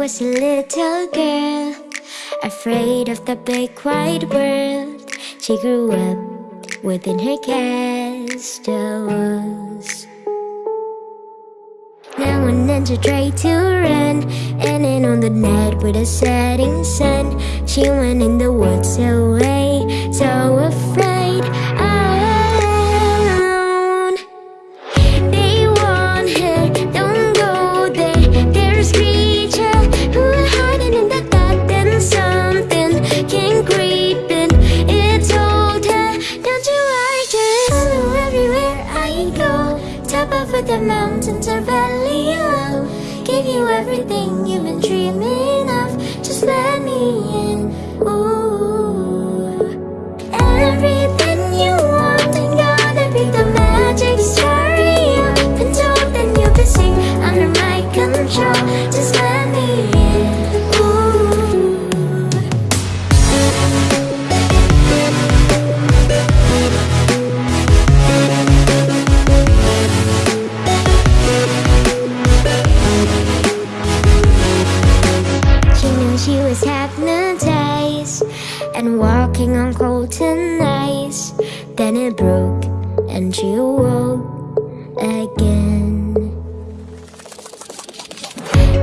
Was a little girl, afraid of the big wide world. She grew up within her castle walls. Now and then she tried to run, and on the night with a setting sun, she went in the woods away, so afraid. The mountains or valley low. Give you everything you've been dreaming of. Just let me in. And walking on golden ice. Then it broke and she awoke again.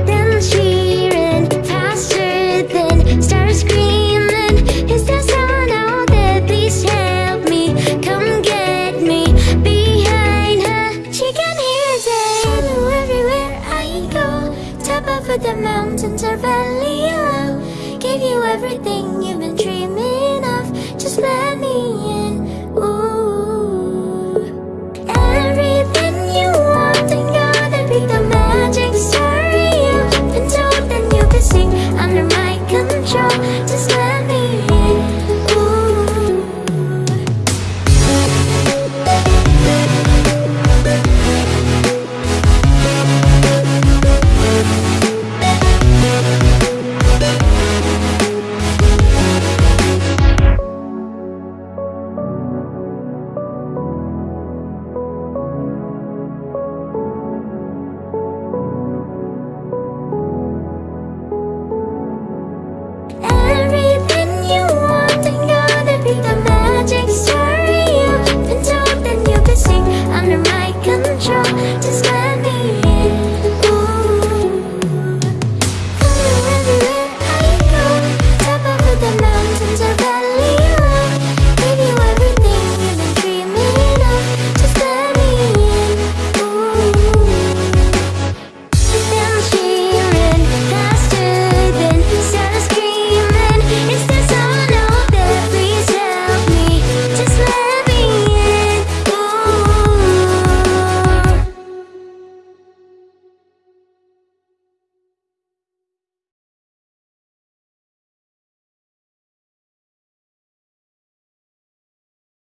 Then she ran faster than screaming. Is there someone out there? Please help me. Come get me behind her. She can hear everywhere I go. Top of the mountains or valley. Give you everything you've been dreaming of. Just let me in.